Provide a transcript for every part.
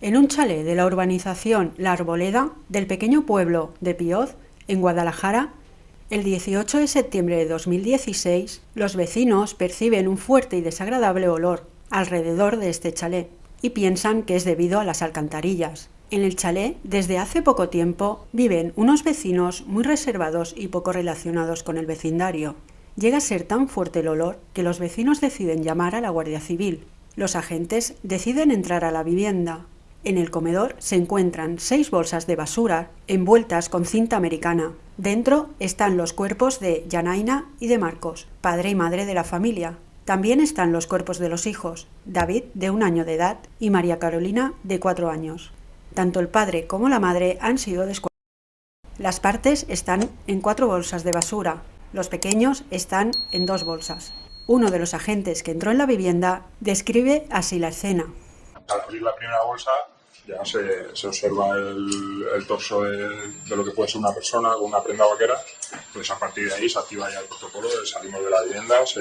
En un chalet de la urbanización La Arboleda del pequeño pueblo de Pioz, en Guadalajara, el 18 de septiembre de 2016, los vecinos perciben un fuerte y desagradable olor alrededor de este chalet y piensan que es debido a las alcantarillas. En el chalet, desde hace poco tiempo, viven unos vecinos muy reservados y poco relacionados con el vecindario. Llega a ser tan fuerte el olor que los vecinos deciden llamar a la Guardia Civil. Los agentes deciden entrar a la vivienda, en el comedor se encuentran seis bolsas de basura envueltas con cinta americana. Dentro están los cuerpos de Janaina y de Marcos, padre y madre de la familia. También están los cuerpos de los hijos, David, de un año de edad, y María Carolina, de cuatro años. Tanto el padre como la madre han sido descuartizados. Las partes están en cuatro bolsas de basura. Los pequeños están en dos bolsas. Uno de los agentes que entró en la vivienda describe así la escena. Al abrir la primera bolsa ya se, se observa el, el torso de, de, lo que puede ser una persona con una prenda vaquera, pues a partir de ahí se activa ya el protocolo, salimos de la vivienda, se,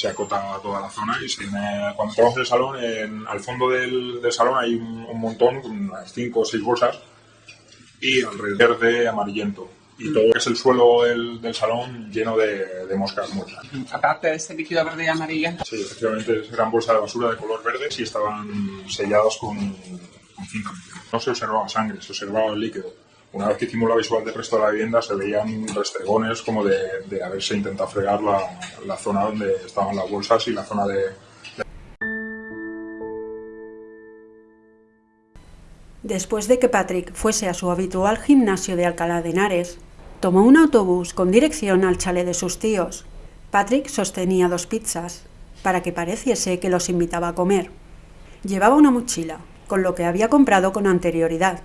se acota toda la zona y se tiene, cuando entramos en el salón, en, al fondo del, del, salón hay un, un montón, unas cinco o seis bolsas, y alrededor de amarillento y todo lo que es el suelo del, del salón lleno de, de, moscas muertas. Aparte de este líquido verde y amarillo. Sí, efectivamente, eran bolsas de basura de color verde y estaban sellados con, con cinta. No se observaba sangre, se observaba el líquido. Una vez que hicimos la visual del resto de la vivienda se veían restregones como de, de haberse intentado fregar la, zona donde estaban las bolsas y la zona de, Después de que Patrick fuese a su habitual gimnasio de Alcalá de Henares, tomó un autobús con dirección al chalet de sus tíos. Patrick sostenía dos pizzas, para que pareciese que los invitaba a comer. Llevaba una mochila, con lo que había comprado con anterioridad,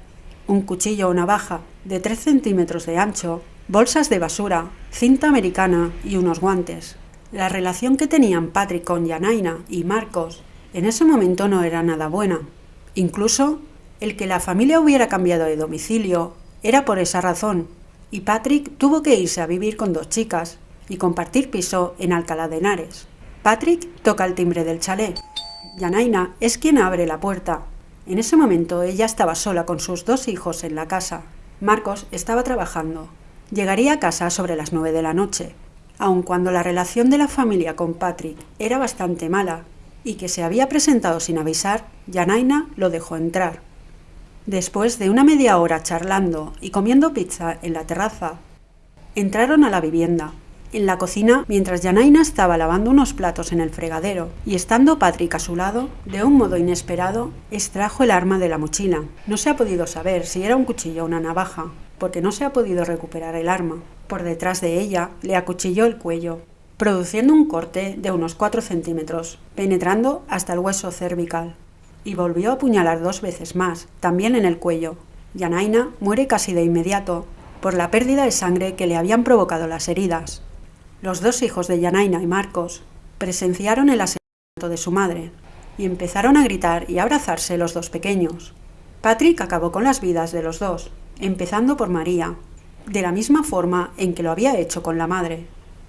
un cuchillo o navaja de 3 centímetros de ancho, bolsas de basura, cinta americana y unos guantes. La relación que tenían Patrick con Yanaina y Marcos en ese momento no era nada buena. Incluso el que la familia hubiera cambiado de domicilio era por esa razón, y Patrick tuvo que irse a vivir con dos chicas y compartir piso en Alcalá de Henares. Patrick toca el timbre del chalet. Yanaina es quien abre la puerta. En ese momento ella estaba sola con sus dos hijos en la casa. Marcos estaba trabajando. Llegaría a casa sobre las nueve de la noche. Aun cuando la relación de la familia con Patrick era bastante mala y que se había presentado sin avisar, Yanaina lo dejó entrar. Después de una media hora charlando y comiendo pizza en la terraza, entraron a la vivienda. En la cocina, mientras Janaina estaba lavando unos platos en el fregadero y estando Patrick a su lado, de un modo inesperado, extrajo el arma de la mochila. No se ha podido saber si era un cuchillo o una navaja, porque no se ha podido recuperar el arma. Por detrás de ella le acuchilló el cuello, produciendo un corte de unos 4 centímetros, penetrando hasta el hueso cervical y volvió a apuñalar dos veces más, también en el cuello. Yanaina muere casi de inmediato, por la pérdida de sangre que le habían provocado las heridas. Los dos hijos de Yanaina y Marcos presenciaron el asesinato de su madre y empezaron a gritar y abrazarse los dos pequeños. Patrick acabó con las vidas de los dos, empezando por María, de la misma forma en que lo había hecho con la madre.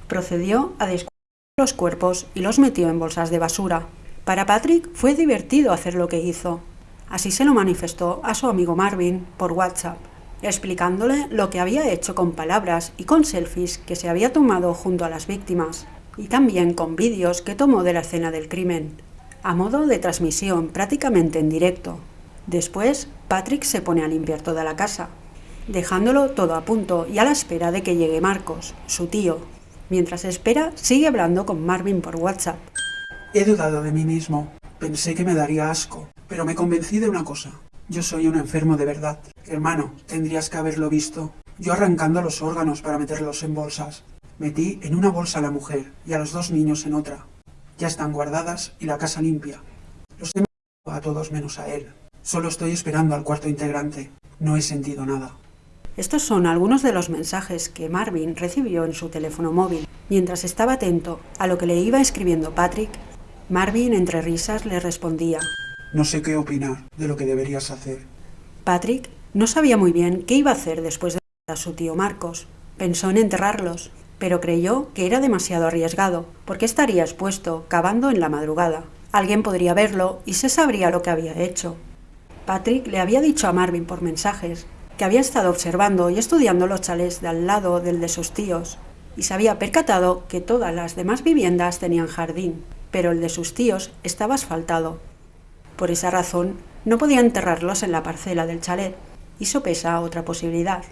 Procedió a descubrir los cuerpos y los metió en bolsas de basura. Para Patrick fue divertido hacer lo que hizo. Así se lo manifestó a su amigo Marvin por WhatsApp, explicándole lo que había hecho con palabras y con selfies que se había tomado junto a las víctimas, y también con vídeos que tomó de la escena del crimen, a modo de transmisión prácticamente en directo. Después, Patrick se pone a limpiar toda la casa, dejándolo todo a punto y a la espera de que llegue Marcos, su tío. Mientras espera, sigue hablando con Marvin por WhatsApp. He dudado de mí mismo. Pensé que me daría asco. Pero me convencí de una cosa. Yo soy un enfermo de verdad. Hermano, tendrías que haberlo visto. Yo arrancando los órganos para meterlos en bolsas. Metí en una bolsa a la mujer y a los dos niños en otra. Ya están guardadas y la casa limpia. Los he a todos menos a él. Solo estoy esperando al cuarto integrante. No he sentido nada. Estos son algunos de los mensajes que Marvin recibió en su teléfono móvil, mientras estaba atento a lo que le iba escribiendo Patrick Marvin, entre risas, le respondía. No sé qué opinar de lo que deberías hacer. Patrick no sabía muy bien qué iba a hacer después de a su tío Marcos. Pensó en enterrarlos, pero creyó que era demasiado arriesgado, porque estaría expuesto, cavando en la madrugada. Alguien podría verlo y se sabría lo que había hecho. Patrick le había dicho a Marvin por mensajes que había estado observando y estudiando los chalés de al lado del de sus tíos, y se había percatado que todas las demás viviendas tenían jardín, pero el de sus tíos estaba asfaltado. Por esa razón, no podía enterrarlos en la parcela del chalet, y sopesa otra posibilidad,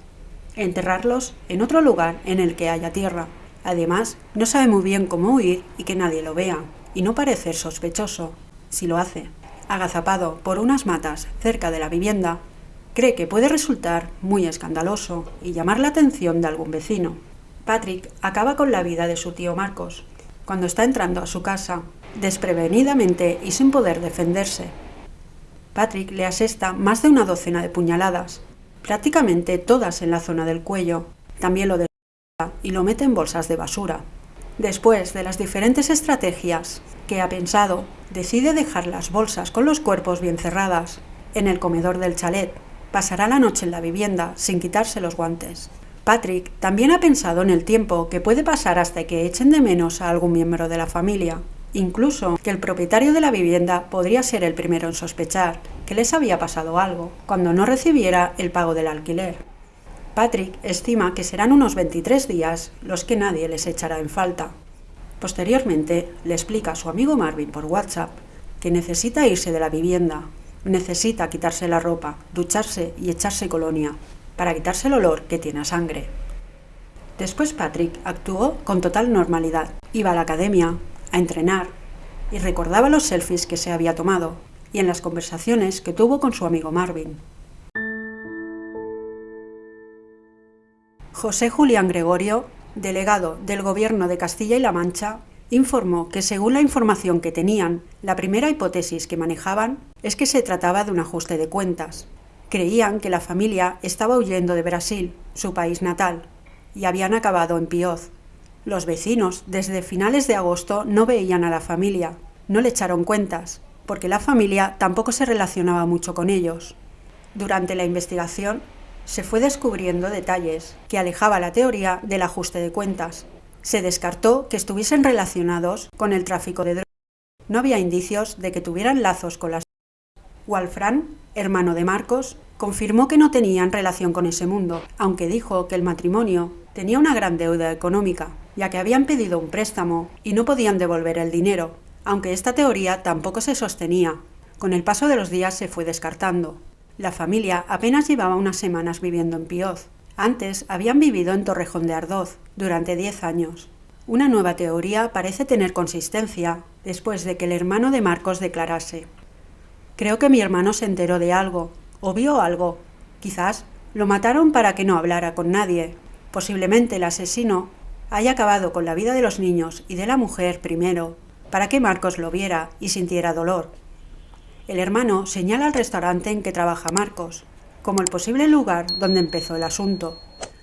enterrarlos en otro lugar en el que haya tierra. Además, no sabe muy bien cómo huir y que nadie lo vea, y no parecer sospechoso, si lo hace. Agazapado por unas matas cerca de la vivienda, cree que puede resultar muy escandaloso y llamar la atención de algún vecino. Patrick acaba con la vida de su tío Marcos, cuando está entrando a su casa, desprevenidamente y sin poder defenderse. Patrick le asesta más de una docena de puñaladas, prácticamente todas en la zona del cuello. También lo desnuda y lo mete en bolsas de basura. Después de las diferentes estrategias que ha pensado, decide dejar las bolsas con los cuerpos bien cerradas en el comedor del chalet. Pasará la noche en la vivienda sin quitarse los guantes. Patrick también ha pensado en el tiempo que puede pasar hasta que echen de menos a algún miembro de la familia. Incluso que el propietario de la vivienda podría ser el primero en sospechar que les había pasado algo cuando no recibiera el pago del alquiler. Patrick estima que serán unos 23 días los que nadie les echará en falta. Posteriormente le explica a su amigo Marvin por WhatsApp que necesita irse de la vivienda, necesita quitarse la ropa, ducharse y echarse colonia, para quitarse el olor que tiene a sangre. Después Patrick actuó con total normalidad. Iba a la academia, a entrenar, y recordaba los selfies que se había tomado y en las conversaciones que tuvo con su amigo Marvin. José Julián Gregorio, delegado del Gobierno de Castilla y La Mancha, informó que según la información que tenían, la primera hipótesis que manejaban es que se trataba de un ajuste de cuentas, Creían que la familia estaba huyendo de Brasil, su país natal, y habían acabado en Pioz. Los vecinos, desde finales de agosto, no veían a la familia, no le echaron cuentas, porque la familia tampoco se relacionaba mucho con ellos. Durante la investigación, se fue descubriendo detalles que alejaba la teoría del ajuste de cuentas. Se descartó que estuviesen relacionados con el tráfico de drogas. No había indicios de que tuvieran lazos con las Walfran, hermano de Marcos, confirmó que no tenían relación con ese mundo, aunque dijo que el matrimonio tenía una gran deuda económica, ya que habían pedido un préstamo y no podían devolver el dinero, aunque esta teoría tampoco se sostenía. Con el paso de los días se fue descartando. La familia apenas llevaba unas semanas viviendo en Pioz. Antes habían vivido en Torrejón de Ardoz durante 10 años. Una nueva teoría parece tener consistencia después de que el hermano de Marcos declarase Creo que mi hermano se enteró de algo, o vio algo. Quizás lo mataron para que no hablara con nadie. Posiblemente el asesino haya acabado con la vida de los niños y de la mujer primero, para que Marcos lo viera y sintiera dolor. El hermano señala el restaurante en que trabaja Marcos, como el posible lugar donde empezó el asunto.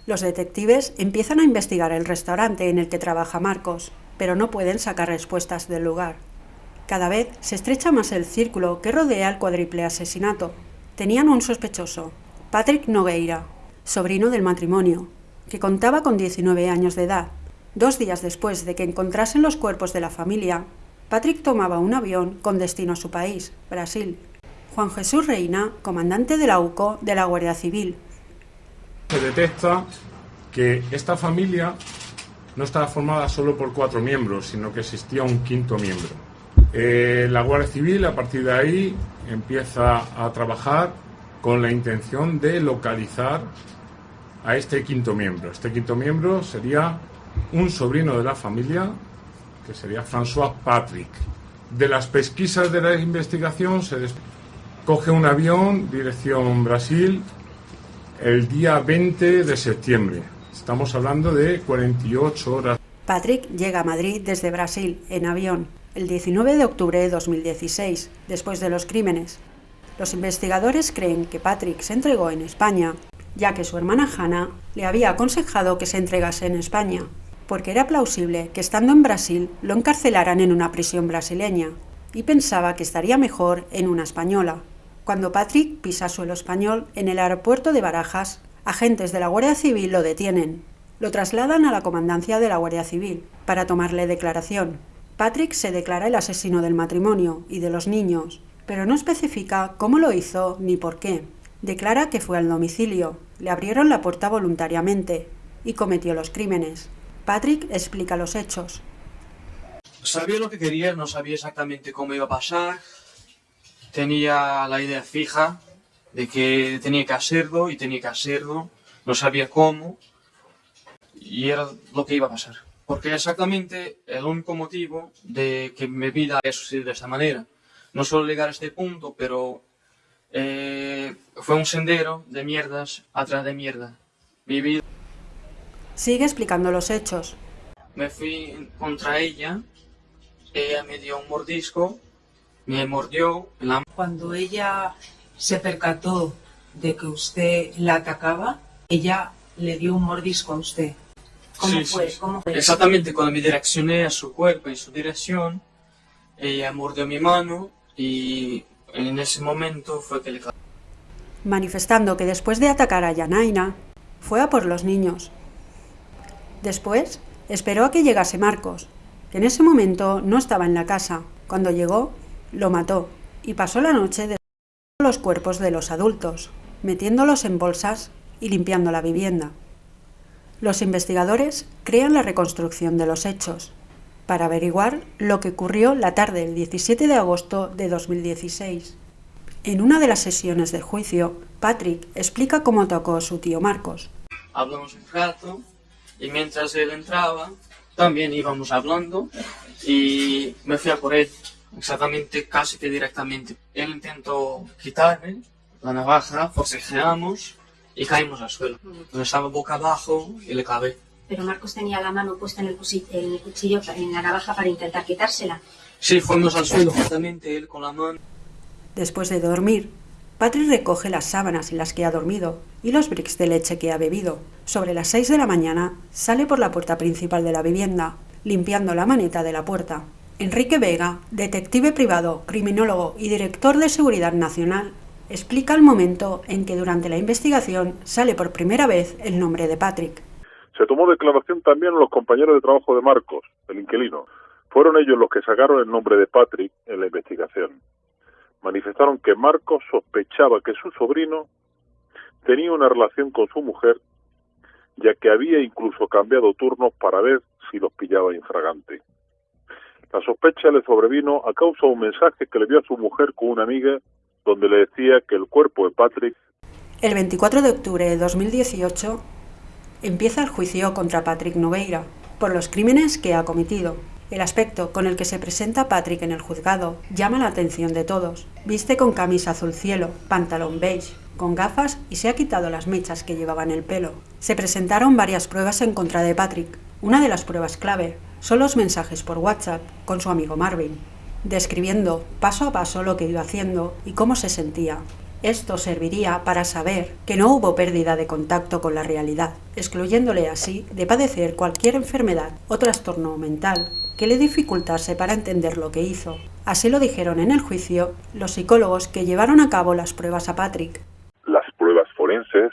Los detectives empiezan a investigar el restaurante en el que trabaja Marcos, pero no pueden sacar respuestas del lugar. Cada vez se estrecha más el círculo que rodea el cuádruple asesinato. Tenían un sospechoso, Patrick Nogueira, sobrino del matrimonio, que contaba con 19 años de edad. Dos días después de que encontrasen los cuerpos de la familia, Patrick tomaba un avión con destino a su país, Brasil. Juan Jesús Reina, comandante de la UCO de la Guardia Civil. Se detecta que esta familia no estaba formada solo por cuatro miembros, sino que existía un quinto miembro. Eh, la Guardia Civil a partir de ahí empieza a trabajar con la intención de localizar a este quinto miembro. Este quinto miembro sería un sobrino de la familia, que sería François Patrick. De las pesquisas de la investigación se coge un avión dirección Brasil el día 20 de septiembre. Estamos hablando de 48 horas. Patrick llega a Madrid desde Brasil en avión el 19 de octubre de 2016, después de los crímenes. Los investigadores creen que Patrick se entregó en España, ya que su hermana Hannah le había aconsejado que se entregase en España, porque era plausible que estando en Brasil lo encarcelaran en una prisión brasileña, y pensaba que estaría mejor en una española. Cuando Patrick pisa suelo español en el aeropuerto de Barajas, agentes de la Guardia Civil lo detienen. Lo trasladan a la comandancia de la Guardia Civil para tomarle declaración. Patrick se declara el asesino del matrimonio y de los niños, pero no especifica cómo lo hizo ni por qué. Declara que fue al domicilio, le abrieron la puerta voluntariamente y cometió los crímenes. Patrick explica los hechos. Sabía lo que quería, no sabía exactamente cómo iba a pasar. Tenía la idea fija de que tenía que hacerlo y tenía que hacerlo. No sabía cómo y era lo que iba a pasar. Porque exactamente el único motivo de que mi vida haya sucedido de esta manera. No solo llegar a este punto, pero eh, fue un sendero de mierdas atrás de mierda. Mi vida... Sigue explicando los hechos. Me fui contra ella, ella me dio un mordisco, me mordió la... Cuando ella se percató de que usted la atacaba, ella le dio un mordisco a usted. ¿Cómo Sí, fue? sí. ¿Cómo fue? Exactamente, cuando me direccioné a su cuerpo y su dirección, ella mordió mi mano y manifestando que después de atacar a Yanaina, fue a por los niños. Después, esperó a que llegase Marcos, que en ese momento no estaba en la casa. Cuando llegó, lo mató y pasó la noche deshaciendo los cuerpos de los adultos, metiéndolos en bolsas y limpiando la vivienda. Los investigadores crean la reconstrucción de los hechos para averiguar lo que ocurrió la tarde del 17 de agosto de 2016. En una de las sesiones del juicio, Patrick explica cómo atacó a su tío Marcos. hablamos un rato y mientras él entraba, también íbamos hablando y me fui a por él, exactamente casi que directamente. Él intentó quitarme la navaja, forcejeamos y caímos al suelo. Estaba boca abajo y le clavé. Pero Marcos tenía la mano puesta en el, cusi- en el cuchillo, en la navaja para intentar quitársela. Sí, fuimos al suelo justamente él con la mano. Después de dormir, Patrick recoge las sábanas en las que ha dormido y los bricks de leche que ha bebido. Sobre las 6 de la mañana sale por la puerta principal de la vivienda, limpiando la maneta de la puerta. Enrique Vega, detective privado, criminólogo y director de Seguridad Nacional, explica el momento en que durante la investigación sale por primera vez el nombre de Patrick. Se tomó declaración también los compañeros de trabajo de Marcos, el inquilino. Fueron ellos los que sacaron el nombre de Patrick en la investigación. Manifestaron que Marcos sospechaba que su sobrino tenía una relación con su mujer, ya que había incluso cambiado turnos para ver si los pillaba infragante. La sospecha le sobrevino a causa de un mensaje que le dio a su mujer con una amiga donde le decía que el cuerpo de Patrick El 24 de octubre de 2018 empieza el juicio contra Patrick Nogueira por los crímenes que ha cometido. El aspecto con el que se presenta Patrick en el juzgado llama la atención de todos. Viste con camisa azul cielo, pantalón beige, con gafas y se ha quitado las mechas que llevaba en el pelo. Se presentaron varias pruebas en contra de Patrick. Una de las pruebas clave son los mensajes por WhatsApp con su amigo Marvin, describiendo paso a paso lo que iba haciendo y cómo se sentía. Esto serviría para saber que no hubo pérdida de contacto con la realidad, excluyéndole así de padecer cualquier enfermedad o trastorno mental que le dificultase para entender lo que hizo. Así lo dijeron en el juicio los psicólogos que llevaron a cabo las pruebas a Patrick. las pruebas forenses,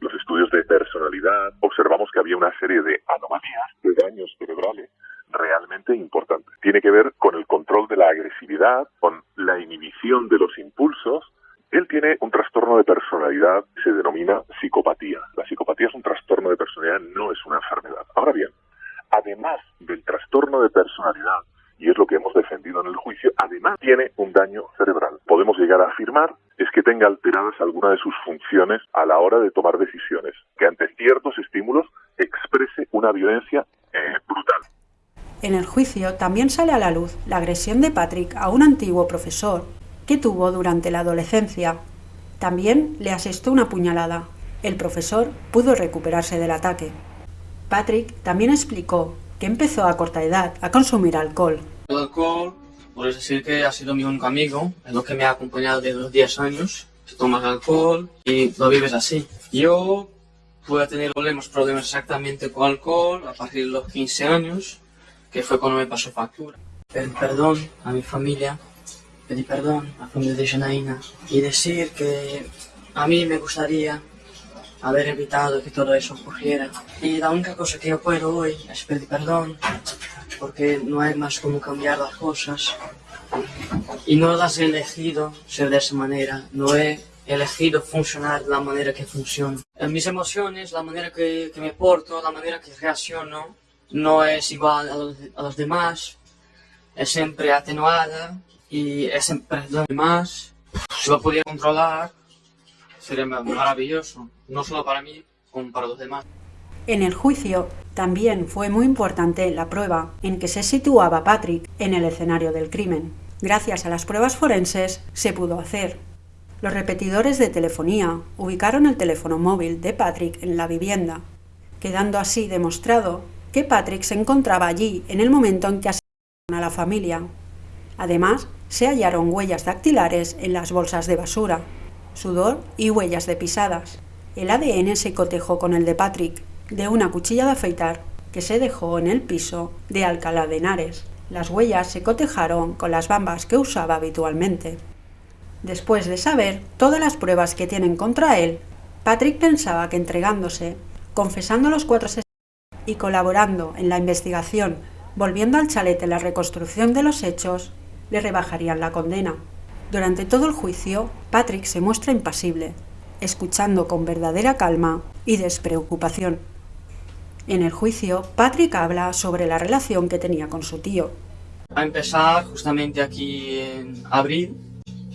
los estudios de personalidad, observamos que había una serie de anomalías, de daños cerebrales realmente importantes. Tiene que ver con el control de la agresividad, con la inhibición de los impulsos. Él tiene un trastorno de personalidad se denomina psicopatía. La psicopatía es un trastorno de personalidad, no es una enfermedad. Ahora bien, además del trastorno de personalidad, y es lo que hemos defendido en el juicio, además tiene un daño cerebral. Podemos llegar a afirmar es que tenga alteradas algunas de sus funciones a la hora de tomar decisiones, que ante ciertos estímulos exprese una violencia eh, brutal. En el juicio también sale a la luz la agresión de Patrick a un antiguo profesor que tuvo durante la adolescencia. También le asestó una puñalada. El profesor pudo recuperarse del ataque. Patrick también explicó que empezó a corta edad a consumir alcohol. El alcohol, puedes decir que ha sido mi único amigo, es lo que me ha acompañado desde los 10 años. Te tomas alcohol y lo vives así. Yo pude tener problemas, problemas exactamente con alcohol a partir de los 15 años, que fue cuando me pasó factura. Pedí perdón a mi familia, pedí perdón a familia de Janaína y decir que a mí me gustaría haber evitado que todo eso ocurriera. Y la única cosa que yo puedo hoy es pedir perdón, porque no hay más cómo cambiar las cosas. Y no las he elegido ser de esa manera, no he elegido funcionar de la manera que funciona. Mis emociones, la manera que, que me porto, la manera que reacciono, no es igual a a los demás, es siempre atenuada y es siempre lo demás. Si lo pudiera controlar, sería maravilloso, no solo para mí, como para los demás. En el juicio también fue muy importante la prueba en que se situaba Patrick en el escenario del crimen. Gracias a las pruebas forenses se pudo hacer. Los repetidores de telefonía ubicaron el teléfono móvil de Patrick en la vivienda, quedando así demostrado que Patrick se encontraba allí en el momento en que asesinaron a la familia. Además, se hallaron huellas dactilares en las bolsas de basura, sudor y huellas de pisadas. El ADN se cotejó con el de Patrick, de una cuchilla de afeitar que se dejó en el piso de Alcalá de Henares. Las huellas se cotejaron con las bambas que usaba habitualmente. Después de saber todas las pruebas que tienen contra él, Patrick pensaba que entregándose, confesando los cuatro y colaborando en la investigación, volviendo al chalet la reconstrucción de los hechos, le rebajarían la condena. Durante todo el juicio, Patrick se muestra impasible, escuchando con verdadera calma y despreocupación. En el juicio, Patrick habla sobre la relación que tenía con su tío. A empezar, justamente aquí en abril,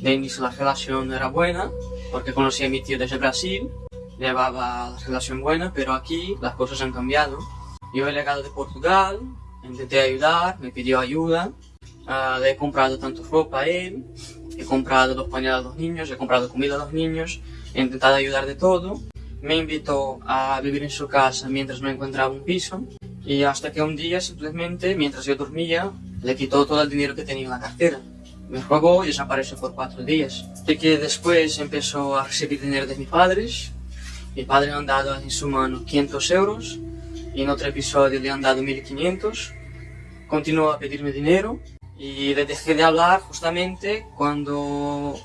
de inicio la relación era buena, porque conocí a mi tío desde Brasil, llevaba la relación buena, pero aquí las cosas han cambiado. Yo he llegado de Portugal, intenté ayudar, me pidió ayuda, le he comprado tanto ropa a él, he comprado los pañales a los niños, he comprado comida a los niños, he intentado ayudar de todo. Me invitó a vivir en su casa mientras no encontraba un piso y hasta que un día simplemente, mientras yo dormía, le quitó todo el dinero que tenía en la cartera. Me robó y desapareció por cuatro días. Así que después empezó a recibir dinero de mis padres. Mi padre le han dado en su mano 500 euros y en otro episodio le han dado 1500. Continuó a pedirme dinero y le dejé de hablar justamente cuando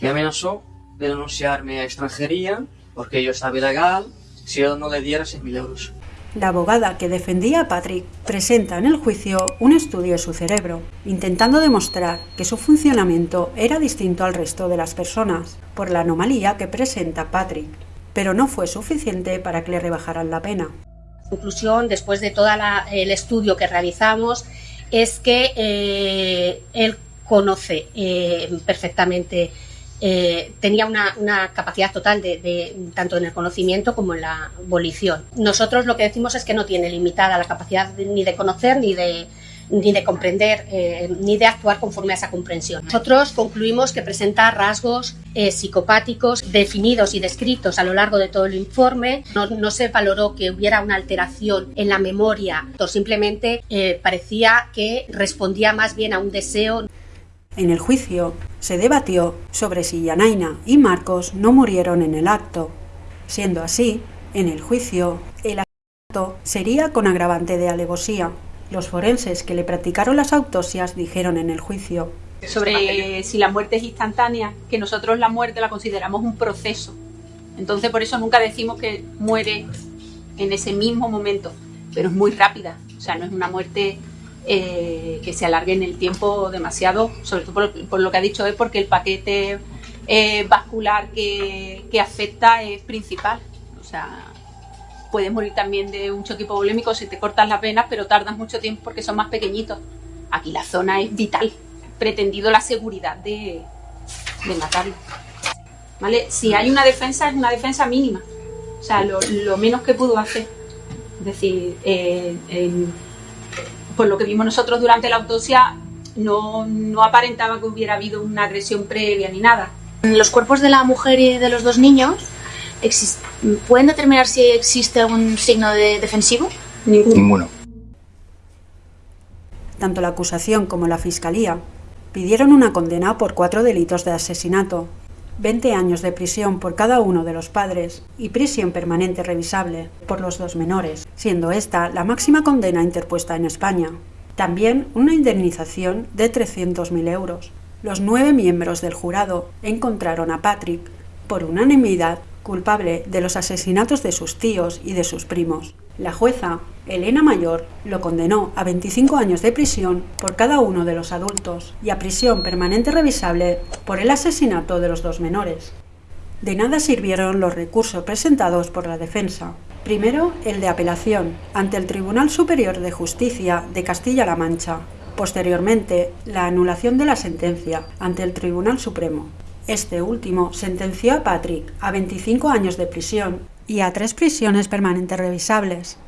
me amenazó de denunciarme a extranjería porque yo estaba ilegal si yo no le diera 6.000 euros. La abogada que defendía a Patrick presenta en el juicio un estudio de su cerebro, intentando demostrar que su funcionamiento era distinto al resto de las personas, por la anomalía que presenta Patrick, pero no fue suficiente para que le rebajaran la pena. Conclusión, después de todo el estudio que realizamos, es que eh, él conoce eh, perfectamente eh, tenía una, una, capacidad total de, tanto en el conocimiento como en la volición. Nosotros lo que decimos es que no tiene limitada la capacidad de, ni de conocer ni de, ni de comprender eh, ni de actuar conforme a esa comprensión. Nosotros concluimos que presenta rasgos eh, psicopáticos definidos y descritos a lo largo de todo el informe. No, no se valoró que hubiera una alteración en la memoria, simplemente eh, parecía que respondía más bien a un deseo en el juicio se debatió sobre si Yanaina y Marcos no murieron en el acto. Siendo así, en el juicio, el asesinato sería con agravante de alevosía. Los forenses que le practicaron las autopsias dijeron en el juicio sobre si la muerte es instantánea, que nosotros la muerte la consideramos un proceso. Entonces por eso nunca decimos que muere en ese mismo momento, pero es muy rápida. O sea, no es una muerte eh, que se alargue en el tiempo demasiado, sobre todo por, lo que ha dicho es porque el paquete eh, vascular que, que, afecta es principal. O sea, puedes morir también de un choque hipovolémico si te cortas las venas, pero tardas mucho tiempo porque son más pequeñitos. Aquí la zona es vital, pretendido la seguridad de, de matarlo. ¿Vale? Si hay una defensa, es una defensa mínima. O sea, lo, menos que pudo hacer. Es decir, eh, por lo que vimos nosotros durante la autopsia, no, no aparentaba que hubiera habido una agresión previa ni nada. Los cuerpos de la mujer y de los dos niños pueden determinar si existe algún signo de defensivo. Ninguno. Ninguno. Tanto la acusación como la fiscalía pidieron una condena por cuatro delitos de asesinato. 20 años de prisión por cada uno de los padres y prisión permanente revisable por los dos menores, siendo esta la máxima condena interpuesta en España. También una indemnización de 300.000 euros. Los nueve miembros del jurado encontraron a Patrick, por unanimidad, culpable de los asesinatos de sus tíos y de sus primos. La jueza, Elena Mayor, lo condenó a 25 años de prisión por cada uno de los adultos y a prisión permanente revisable por el asesinato de los dos menores. De nada sirvieron los recursos presentados por la defensa. Primero, el de apelación ante el Tribunal Superior de Justicia de Castilla-La Mancha. Posteriormente, la anulación de la sentencia ante el Tribunal Supremo. Este último sentenció a Patrick a 25 años de prisión y a tres prisiones permanentes revisables.